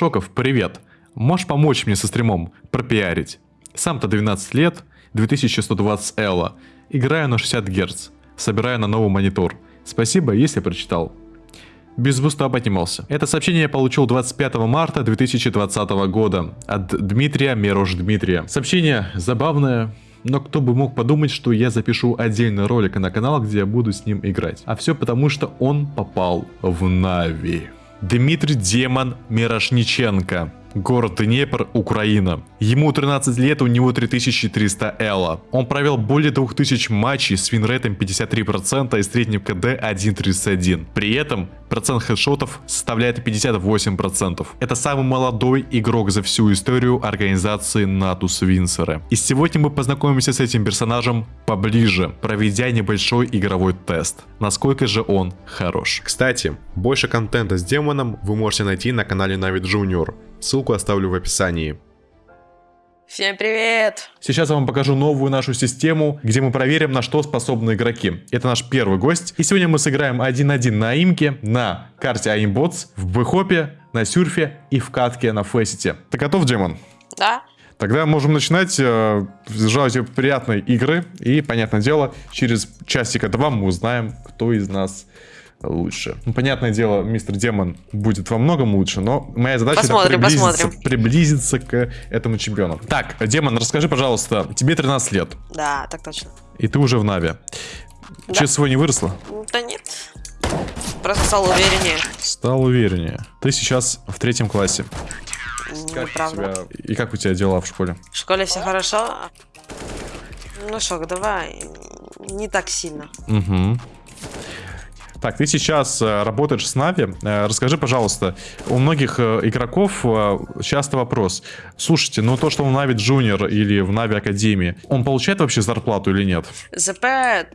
Шоков, привет. Можешь помочь мне со стримом пропиарить? Сам-то 12 лет, 2120 Элла. Играю на 60 Гц. Собираю на новый монитор. Спасибо, если прочитал. Без буста поднимался. Это сообщение я получил 25 марта 2020 года от Дмитрия Меруш Дмитрия. Сообщение забавное, но кто бы мог подумать, что я запишу отдельный ролик на канал, где я буду с ним играть. А все потому, что он попал в Нави. Дмитрий Демон Мирошниченко. Город Днепр, Украина. Ему 13 лет, у него 3300 элла. Он провел более 2000 матчей с винрейтом 53% и средним КД 1.31. При этом процент хедшотов составляет 58%. Это самый молодой игрок за всю историю организации Натус Винсера. И сегодня мы познакомимся с этим персонажем поближе, проведя небольшой игровой тест. Насколько же он хорош. Кстати, больше контента с демоном вы можете найти на канале Navi Junior. Ссылку оставлю в описании. Всем привет! Сейчас я вам покажу новую нашу систему, где мы проверим, на что способны игроки. Это наш первый гость. И сегодня мы сыграем 1-1 на имке, на карте Aimbots, в бэхопе, на сюрфе и в катке на фэсите. Ты готов, Демон? Да? Тогда можем начинать. Э, желаю тебе приятной игры. И, понятное дело, через часика-два мы узнаем, кто из нас лучше. Ну, понятное дело, мистер Демон будет во многом лучше, но моя задача посмотрим, это приблизиться, посмотрим. приблизиться к этому чемпиону. Так, Демон, расскажи, пожалуйста, тебе 13 лет, Да, так точно. и ты уже в Нави. Да. Честно свой не выросла? Да нет. Просто стал увереннее. Стал увереннее. Ты сейчас в третьем классе. Правда. тебя- И как у тебя дела в школе? В школе все хорошо. Ну что, давай. Не так сильно. Угу. Так, ты сейчас э, работаешь с Нави. Э, расскажи, пожалуйста, у многих э, игроков часто вопрос. Слушайте, ну то, что в Нави Junior или в Нави Академии, он получает вообще зарплату или нет? ЗП,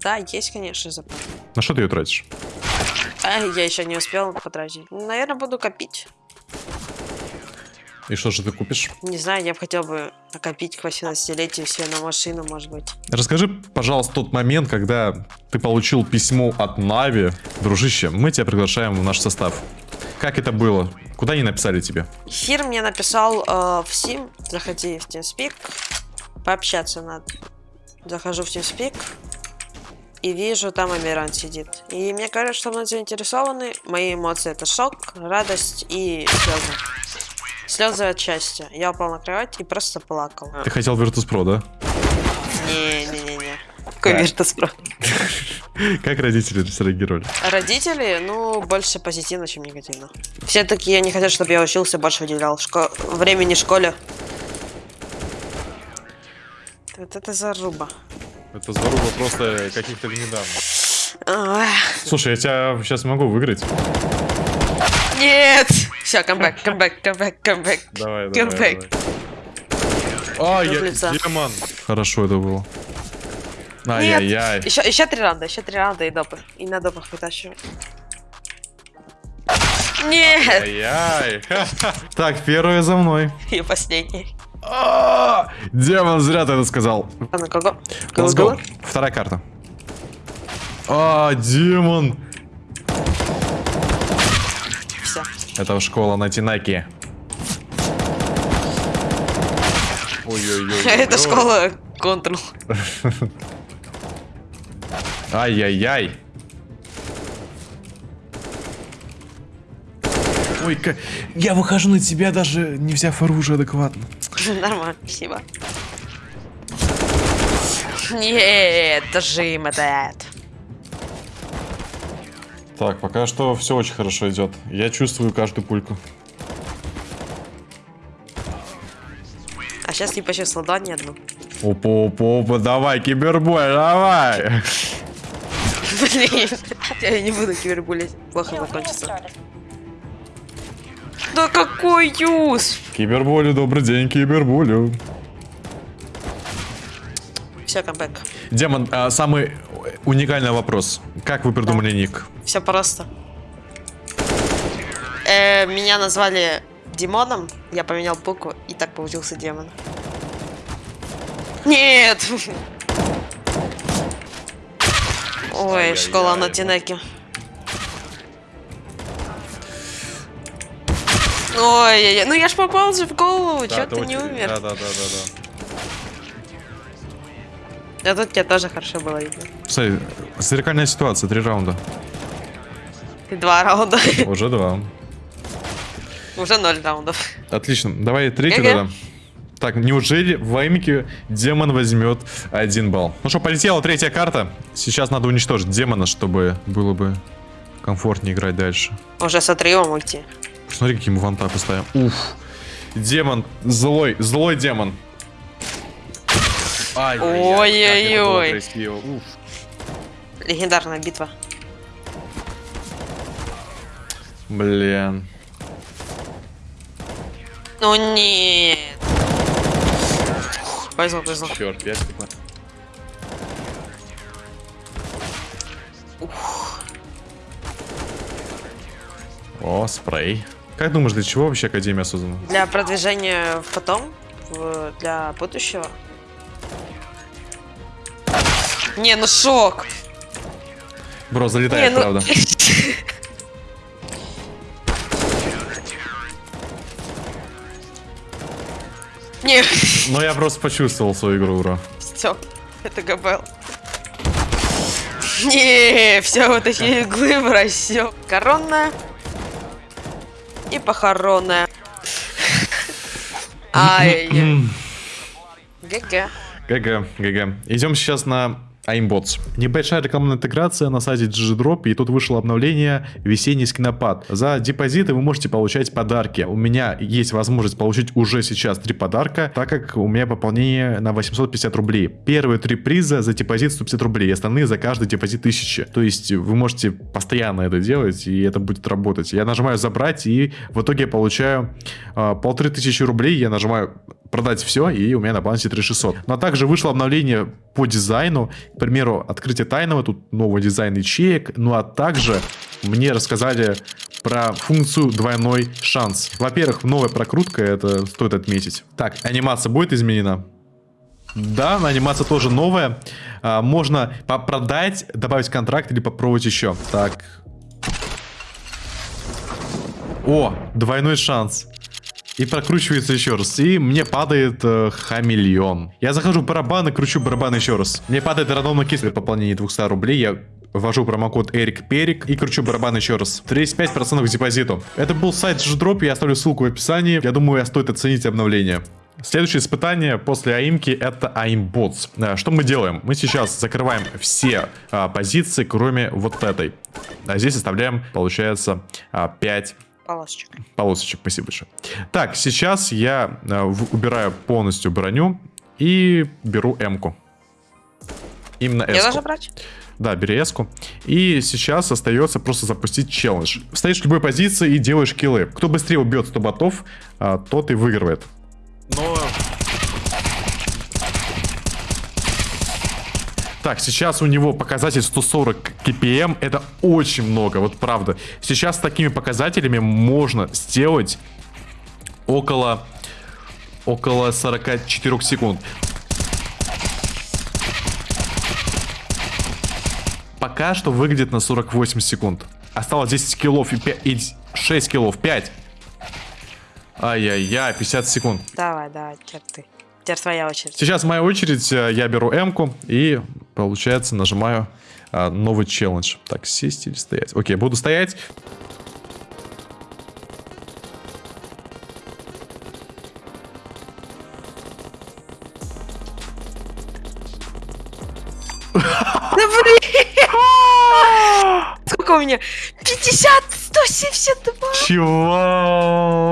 да, есть, конечно, ЗП. На что ты ее тратишь? А, я еще не успел потратить. Наверное, буду копить. И что же ты купишь? Не знаю, я бы хотел бы накопить к 18-летию себе на машину, может быть. Расскажи, пожалуйста, тот момент, когда ты получил письмо от Нави. Дружище, мы тебя приглашаем в наш состав. Как это было? Куда они написали тебе? Эфир мне написал э, в Steam. Заходи в TeamSpeak. Пообщаться надо. Захожу в TeamSpeak. И вижу, там Амиран сидит. И мне говорят, что мной заинтересованы. Мои эмоции это шок, радость и слезы. Слезы от счастья. Я упал на кровать и просто плакал. Ты хотел Virtus.pro, да? Не-не-не-не. Какой Да. Virtus.pro? Как родители среагировали? Родители, ну, больше позитивно, чем негативно. Все такие не хотят, чтобы я учился, больше уделял шко... времени школе. Вот это заруба. Это заруба просто каких-то недавно. Ах, Слушай, я тебя сейчас могу выиграть. Нет! Все, камбэк, камбэк, камбэк, камбэк. Давай, давай, давай. давай. А, я лица. демон. Хорошо это было. Ай-яй-яй. Еще, еще три раунда, еще три раунда и допы. И на допах вытащиваю. Нет! Ай-яй. Так, первое за мной. И последний. А, Демон, зря ты это сказал. А на кого? Let's go. Вторая карта. А, демон. Все. Это школа на Тинаке. Ой-ой-ой. Это школа контрол. Ай-яй-яй. Ой, ка- я выхожу на тебя даже не взяв оружие адекватно. Нормально, спасибо. Нет, дожим этот. Так, пока что все очень хорошо идет. Я чувствую каждую пульку. А сейчас не почувствовал, да, ни одну. Опа, опа, опа, давай, кибербой, давай. Блин, я не буду кибербулить. Плохо закончится. Да какой юз! Киберболю, добрый день, киберболю. Все, камбэк. Демон, а, самый уникальный вопрос. Как вы придумали ник? Все просто. Э, меня назвали Димоном, я поменял букву, и так получился демон. Нет! Ой, школа на Тинеке. Ой, ну я ж попал же в голову, Да, чё ты не умер? Да, да, да, да, да. А тут тебя тоже хорошо было видно. Смотри, зеркальная ситуация, три раунда. Два раунда. Уже два. Уже ноль раундов. Отлично, давай третий Ге-ге. тогда. Так, неужели в Аймике демон возьмет один балл? Ну что, полетела третья карта. Сейчас надо уничтожить демона, чтобы было бы комфортнее играть дальше. Уже с отрывом уйти. Посмотри, какие мы вантапы ставим. Уф. Демон, злой, злой демон. Ай, Ой-ой-ой. Легендарная битва. Блин. Ну нет. Повезло, повезло. Черт, я типа. О, спрей. Как думаешь, для чего вообще Академия создана? Для продвижения в потом, в- для будущего. Не, ну шок. Бро, Не, залетает, ну... правда. Не, Но я просто почувствовал свою игру, бро. все, это ГБЛ. Не, все, вытащили иглы в рассек. Коронная и похоронная. Ай-яй-яй. GG. GG, GG. Идем сейчас на Aim Botz. Небольшая рекламная интеграция на сайте GGDrop, и тут вышло обновление «Весенний скинопад». За депозиты вы можете получать подарки. У меня есть возможность получить уже сейчас три подарка, так как у меня пополнение на 850 рублей. Первые три приза за депозит 150 рублей, остальные за каждый депозит 1000. То есть вы можете постоянно это делать, и это будет работать. Я нажимаю «Забрать», и в итоге я получаю а, полторы тысячи рублей. Я нажимаю продать все, и у меня на балансе 3600. Но также вышло обновление по дизайну. К примеру, открытие тайного, тут новый дизайн ячеек. Ну а также мне рассказали про функцию двойной шанс. Во-первых, новая прокрутка, это стоит отметить. Так, анимация будет изменена? Да, анимация тоже новая. А, можно продать, добавить контракт или попробовать еще. Так. О, двойной шанс. И прокручивается еще раз. И мне падает э, хамелеон. Я захожу в барабан и кручу барабан еще раз. Мне падает рандомный кейс при пополнении 200 рублей. Я ввожу промокод Эрик Перик и кручу барабан еще раз. 35% к депозиту. Это был сайт Ждроп, я оставлю ссылку в описании. Я думаю, стоит оценить обновление. Следующее испытание после аимки это аимботс. Э, Что мы делаем? Мы сейчас закрываем все а, позиции, кроме вот этой. А здесь оставляем, получается, 5 Полосочек. полосочек, спасибо большое. Так, сейчас я э, убираю полностью броню и беру М-ку. Именно Я S-ку. должна брать? Да, бери S-ку. И сейчас остается просто запустить челлендж. Встаешь в любой позиции и делаешь киллы. Кто быстрее убьет 100 ботов, а, тот и выигрывает. Но... Так, сейчас у него показатель 140 kpm, это очень много, вот правда. Сейчас с такими показателями можно сделать около, около 44 секунд. Пока что выглядит на 48 секунд. Осталось 10 киллов и, 5, и 6 киллов, 5. Ай-яй-яй, 50 секунд. Давай, давай, теперь ты. Теперь твоя очередь. Сейчас моя очередь, э, я беру М-ку и, получается, нажимаю а, новый челлендж. Так, сесть или стоять? Окей, буду стоять. Да блин! Сколько у меня? 50, 172! Чего?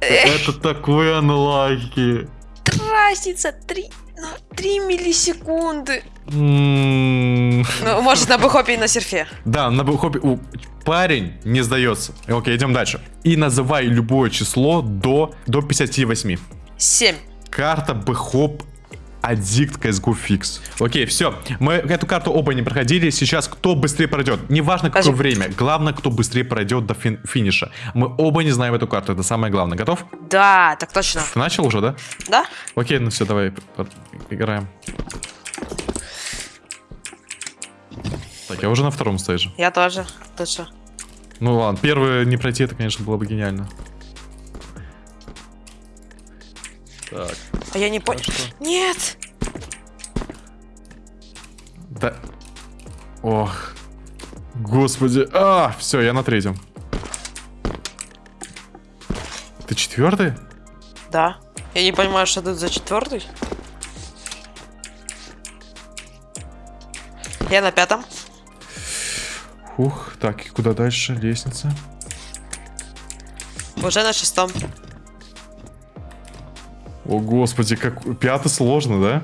Это такой анлайки. Разница 3, ну, 3 миллисекунды. Ну, может, на бэхопе и на серфе. Да, на у, Парень не сдается. Окей, идем дальше. И называй любое число до, до 58. 7. Карта Бэхоп Аддикт CSGO Fix. Окей, все. Мы эту карту оба не проходили. Сейчас кто быстрее пройдет. Неважно, какое Скажи. время. Главное, кто быстрее пройдет до фин- финиша. Мы оба не знаем эту карту. Это самое главное. Готов? Да, так точно. Ты начал уже, да? Да? Окей, ну все, давай играем. Так, я уже на втором стейже. Я тоже. Ты что? Ну ладно, первый не пройти, это, конечно, было бы гениально. Так, А я не понял. хорошо. Нет! Да. Ох. Господи. А, все, я на третьем. Ты четвертый? Да. Я не понимаю, что тут за четвертый. Я на пятом. Ух, так, и куда дальше? Лестница. Уже на шестом. О, господи, как... Пятый сложно, да?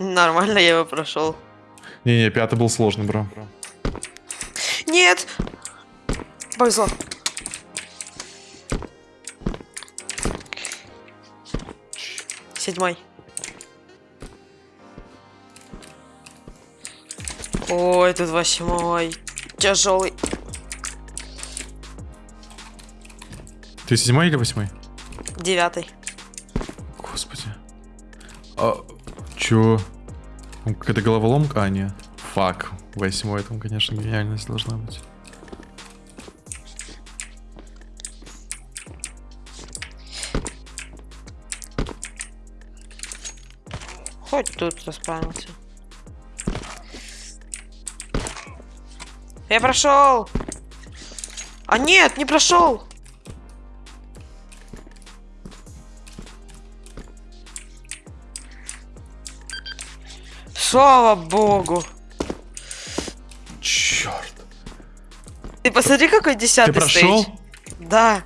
Нормально, я его прошел. Не-не, пятый был сложный, бро. Нет! Повезло. Седьмой. Ой, тут восьмой. Тяжелый. Ты седьмой или восьмой? Девятый. Чё? Там Какая-то головоломка? А, нет. Фак. Восьмой, там, конечно, гениальность должна быть. Хоть тут расправился. Я прошел. А нет, не прошел. Слава богу. Черт. Ты посмотри, какой Ты десятый прошел? стейдж. Да,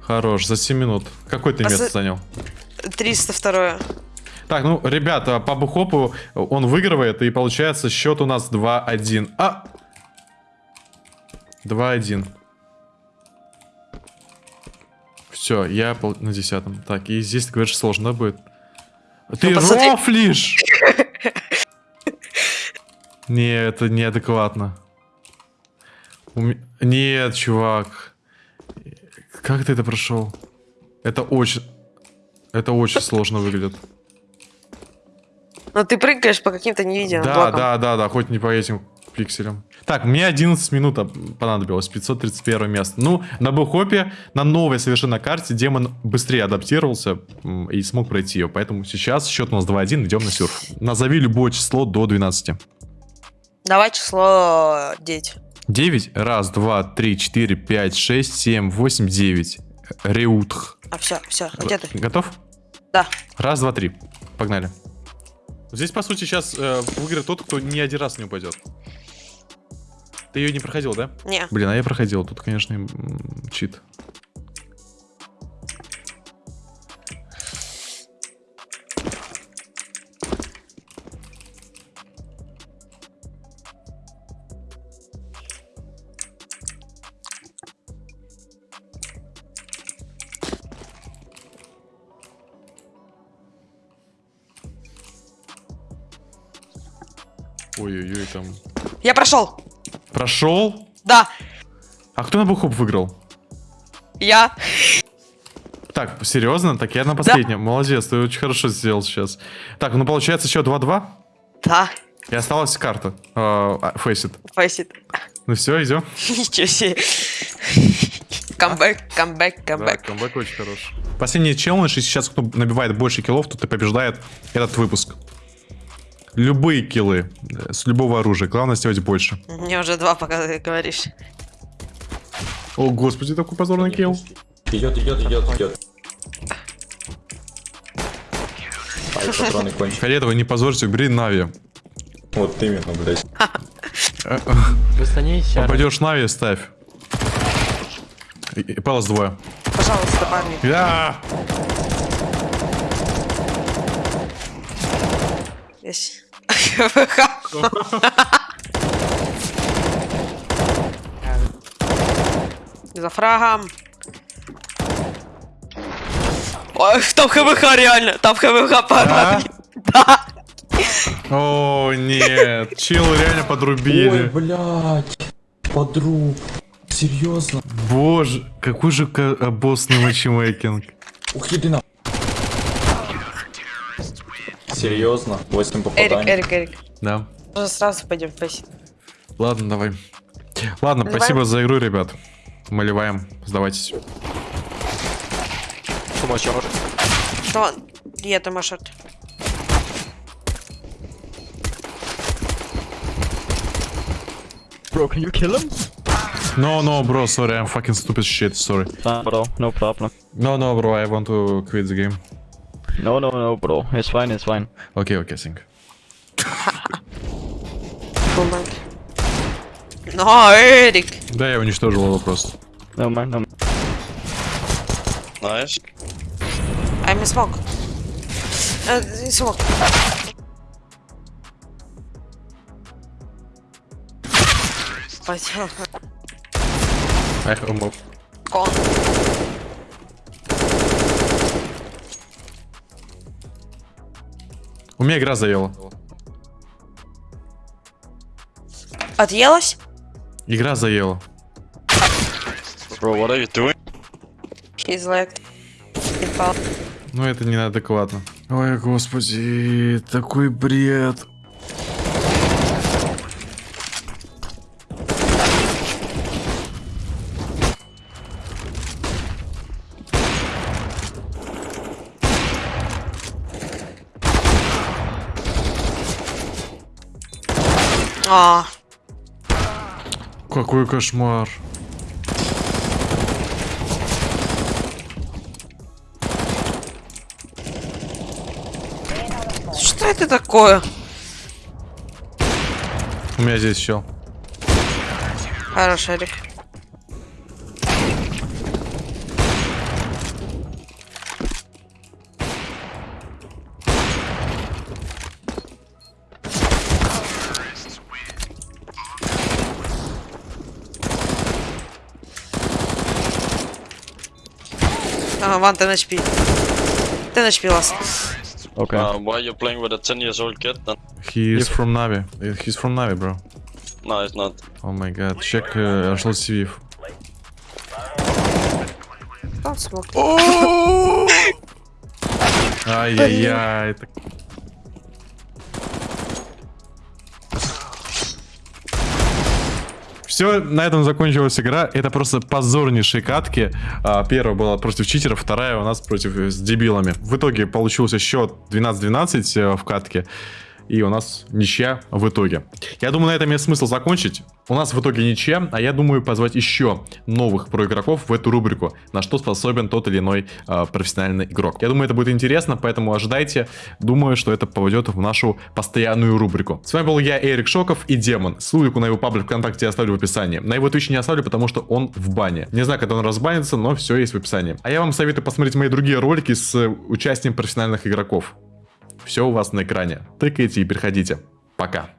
Хорош, за 7 минут. Какой ты А место за- занял? 302. Так, ну, ребята, по бухопу он выигрывает, и получается счет у нас 2-1. А! 2-1. Все, я на десятом. Так, и здесь, ты говоришь, сложно будет. Ты Ну, рофлишь! Не, это неадекватно. У ме- Нет, чувак. Как ты это прошел? Это очень... Это очень сложно выглядит. Но ты прыгаешь по каким-то невидимым Да, блокам. да, да, да, хоть не по этим пикселям. Так, мне 11 минут об- понадобилось, 531 место. Ну, на бухопе, на новой совершенно карте, демон быстрее адаптировался и смог пройти ее. Поэтому сейчас счет у нас 2-1, идем на сюрф. Назови любое число до 12. Давай число 9. 9? Раз, два, три, четыре, пять, шесть, семь, восемь, девять. Реутх. А, все, все, где ты? Готов? Да. Раз, два, три. Погнали. Здесь, по сути, сейчас э, выиграет тот, кто ни один раз не упадет. Ты ее не проходил, да? Не. Блин, а я проходил. Тут, конечно, чит. Там. Я прошел. Прошел? Да. А кто на бухоп выиграл? Я. Так, серьезно? Так я на последнем. Молодец, ты очень хорошо сделал сейчас. Так, ну получается еще 2-2. Да. И осталась карта. Фейсит. Фейсит. Ну все, идем. Ничего себе. Камбэк, камбэк, Да, камбэк. камбэк очень хорош. Последний челлендж, и сейчас кто набивает больше киллов, тот и побеждает этот выпуск. Любые киллы, э, с любого оружия. Главное сделать больше. Мне уже два, пока ты говоришь. О, господи, такой позорный килл. Идет, идет, идет, идет. Ай, патроны кончились. Фиолетовый, не позорься, убери Нави. Вот именно, блядь. Попадешь Нави, ставь. Палас двое. Пожалуйста, парни. Я! Здесь. За фрагом. Ой, там ХВХ реально, там ХВХ парни. Да. О, нет. Чил реально Ой, подрубили. блядь. Подруг. Серьезно? Боже, какой же обоссный матчмейкинг. Ух, иди на... Серьезно? 8 Эрик, попаданий. Эрик, Эрик. Да. Уже сразу пойдем фейсить. Ладно, давай. Ладно, Наливаем? спасибо за игру, ребят. Мы ливаем. Сдавайтесь. Что? Я там шорт. Bro, can you kill him? No, no, bro, sorry, I'm fucking stupid shit, sorry. Nah, bro, no problem. No, no, bro, I want to quit the game. No, no, no, bro. It's fine, it's fine. Окей, окей, think. Бумаг. Но, Эрик! Да, я уничтожил его просто. No man, no man. Nice. I'm a smoke. Э, smoke. Пойдем. I have a mob. Кон. У меня игра заела. Отъелась? Игра заела. Bro, what are you doing? She's like... Ну это неадекватно. Ой, господи, такой бред. Какой кошмар. что это такое? У меня здесь чел. Хорош, Эрик. Ага, ван, ты HP. Ты HP лас. Okay. Uh, why you playing with a 10 years old kid then? He is from Navi. Uh, He's from Navi, bro. No, it's not. О май гад. Чек uh, HLCV. Он смог. Ай-яй-яй. Все, на этом закончилась игра. Это просто позорнейшие катки. А, первая была против читеров, вторая у нас против э, с дебилами. В итоге получился счет 12-12 э, в катке. И у нас ничья в итоге. Я думаю, на этом есть смысл закончить. У нас в итоге ничья, а я думаю позвать еще новых проигроков в эту рубрику, на что способен тот или иной э, профессиональный игрок. Я думаю, это будет интересно, поэтому ожидайте. Думаю, что это попадет в нашу постоянную рубрику. С вами был я, Эрик Шоков и Демон. Ссылку на его паблик ВКонтакте я оставлю в описании. На его Twitch не оставлю, потому что он в бане. Не знаю, когда он разбанится, но все есть в описании. А я вам советую посмотреть мои другие ролики с участием профессиональных игроков. Все у вас на экране. Тыкайте и переходите. Пока.